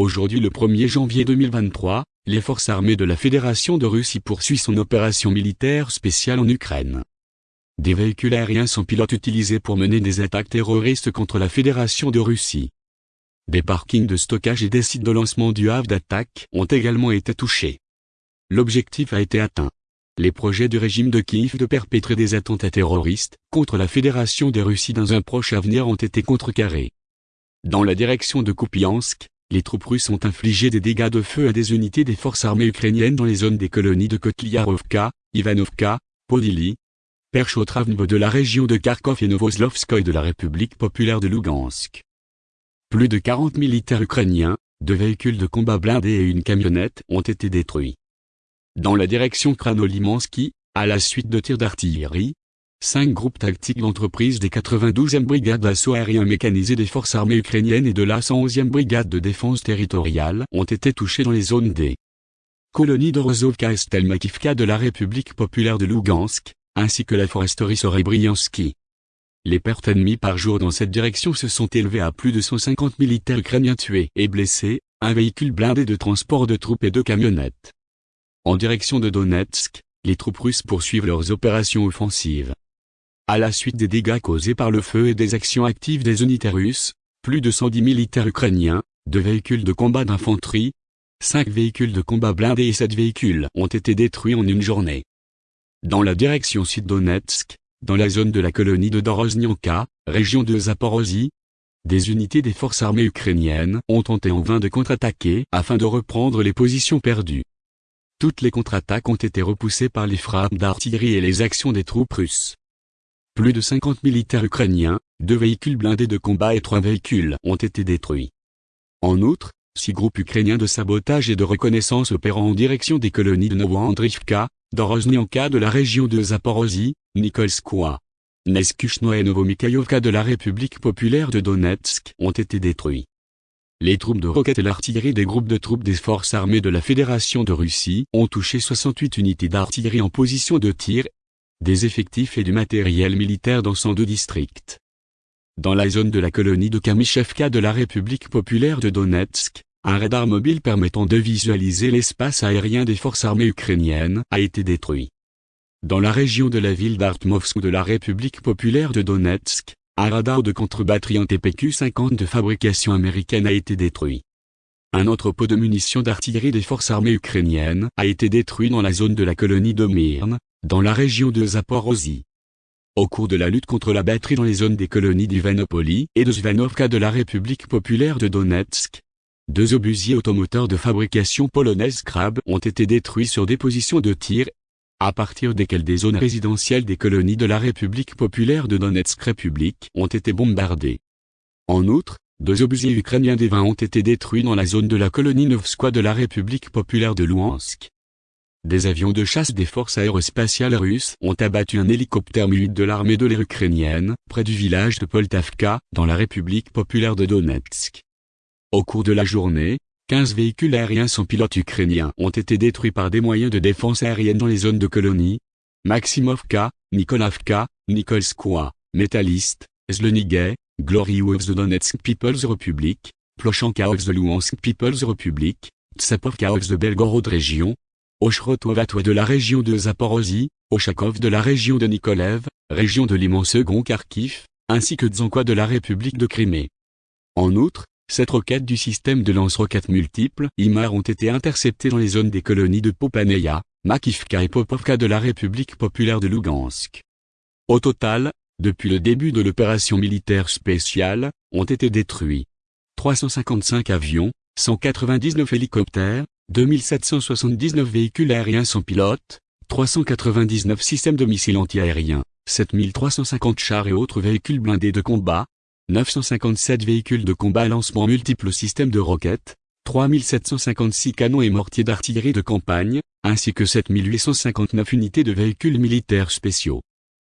Aujourd'hui le 1er janvier 2023, les forces armées de la Fédération de Russie poursuivent son opération militaire spéciale en Ukraine. Des véhicules aériens sans pilote utilisés pour mener des attaques terroristes contre la Fédération de Russie. Des parkings de stockage et des sites de lancement du havre d'attaque ont également été touchés. L'objectif a été atteint. Les projets du régime de Kiev de perpétrer des attentats terroristes contre la Fédération de Russie dans un proche avenir ont été contrecarrés. Dans la direction de Kupiansk, les troupes russes ont infligé des dégâts de feu à des unités des forces armées ukrainiennes dans les zones des colonies de Kotliarovka, Ivanovka, Podili, Perchotravnevo de la région de Kharkov et Novoslovskoye de la République populaire de Lugansk. Plus de 40 militaires ukrainiens, deux véhicules de combat blindés et une camionnette ont été détruits. Dans la direction Kranolimansky, à la suite de tirs d'artillerie, cinq groupes tactiques d'entreprise des 92e brigades d'assaut aérien mécanisées des forces armées ukrainiennes et de la 111e brigade de défense territoriale ont été touchés dans les zones des colonies de Rozovka et Stelmakivka de la République populaire de Lugansk, ainsi que la foresterie Sorebriansky. Les pertes ennemies par jour dans cette direction se sont élevées à plus de 150 militaires ukrainiens tués et blessés, un véhicule blindé de transport de troupes et deux camionnettes. En direction de Donetsk, les troupes russes poursuivent leurs opérations offensives. À la suite des dégâts causés par le feu et des actions actives des unités russes, plus de 110 militaires ukrainiens, deux véhicules de combat d'infanterie, cinq véhicules de combat blindés et sept véhicules ont été détruits en une journée. Dans la direction sud-Donetsk, dans la zone de la colonie de Doroznianka, région de Zaporozhye, des unités des forces armées ukrainiennes ont tenté en vain de contre-attaquer afin de reprendre les positions perdues. Toutes les contre-attaques ont été repoussées par les frappes d'artillerie et les actions des troupes russes. Plus de 50 militaires ukrainiens, deux véhicules blindés de combat et trois véhicules ont été détruits. En outre, six groupes ukrainiens de sabotage et de reconnaissance opérant en direction des colonies de Novoandrivka, Doroznianka de la région de Zaporozhye, Nikolskoye, Neskuchno et Novomikhaïovka de la République populaire de Donetsk ont été détruits. Les troupes de roquettes et l'artillerie des groupes de troupes des forces armées de la Fédération de Russie ont touché 68 unités d'artillerie en position de tir, des effectifs et du matériel militaire dans 102 districts. Dans la zone de la colonie de Kamishevka de la République populaire de Donetsk, un radar mobile permettant de visualiser l'espace aérien des forces armées ukrainiennes a été détruit. Dans la région de la ville d'Artmovsk de la République populaire de Donetsk, un radar de contre-batterie en TPQ-50 de fabrication américaine a été détruit. Un entrepôt de munitions d'artillerie des forces armées ukrainiennes a été détruit dans la zone de la colonie de Myrne, dans la région de Zaporozhye. Au cours de la lutte contre la batterie dans les zones des colonies d'Ivanopoli et de Zvanovka de la République populaire de Donetsk, deux obusiers automoteurs de fabrication polonaise Krab ont été détruits sur des positions de tir à partir desquelles des zones résidentielles des colonies de la République populaire de Donetsk République ont été bombardées. En outre, deux obusiers ukrainiens des 20 ont été détruits dans la zone de la colonie Novskoye de la République populaire de Luhansk. Des avions de chasse des forces aérospatiales russes ont abattu un hélicoptère mu de l'armée de l'air ukrainienne, près du village de Poltavka, dans la République populaire de Donetsk. Au cours de la journée, 15 véhicules aériens sans pilote ukrainiens ont été détruits par des moyens de défense aérienne dans les zones de colonie. Maximovka, Nikolavka, Nikolskoye, Metalist, Zlenigay, Glory of the Donetsk People's Republic, Plochanka of the Luhansk People's Republic, Tsapovka of the Belgorod Région, Oshrotovatwa de la région de Zaporozhye, Oshakov de la région de Nikolev, région de l'immense second Kharkiv, ainsi que Tsankwa de la République de Crimée. En outre, cette roquette du système de lance-roquettes multiples IMAR ont été interceptées dans les zones des colonies de Popaneya, Makivka et Popovka de la République populaire de Lugansk. Au total, depuis le début de l'opération militaire spéciale, ont été détruits 355 avions, 199 hélicoptères, 2779 véhicules aériens sans pilote, 399 systèmes de missiles antiaériens, 7350 chars et autres véhicules blindés de combat, 957 véhicules de combat à lancement multiples systèmes de roquettes, 3756 canons et mortiers d'artillerie de campagne, ainsi que 7859 unités de véhicules militaires spéciaux.